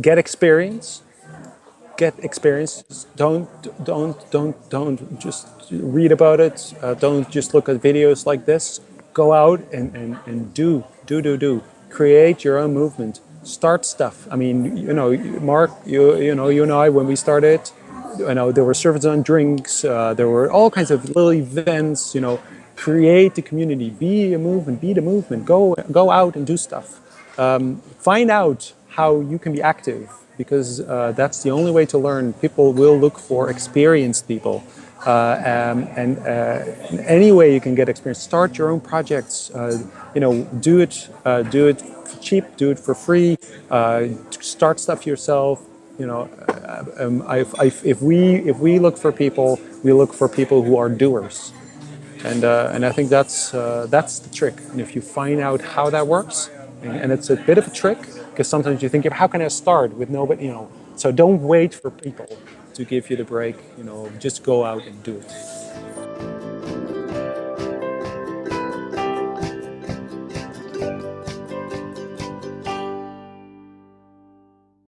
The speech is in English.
get experience, get experience. Don't don't don't don't just read about it. Uh, don't just look at videos like this. Go out and, and, and do do do do. Create your own movement. Start stuff. I mean, you know, Mark, you you know, you and I when we started, you know, there were servers on drinks. Uh, there were all kinds of little events. You know, create the community. Be a movement. Be the movement. Go go out and do stuff. Um, find out how you can be active because uh, that's the only way to learn. People will look for experienced people. Uh, um, and uh, any way you can get experience, start your own projects. Uh, you know, do it, uh, do it cheap, do it for free. Uh, start stuff yourself. You know, um, I, I, if we if we look for people, we look for people who are doers. And, and I think that's, that's the trick. And if you find out how that works, and it's a bit of a trick because sometimes you think, of how can I start with nobody, you know. So don't wait for people to give you the break, you know, just go out and do it.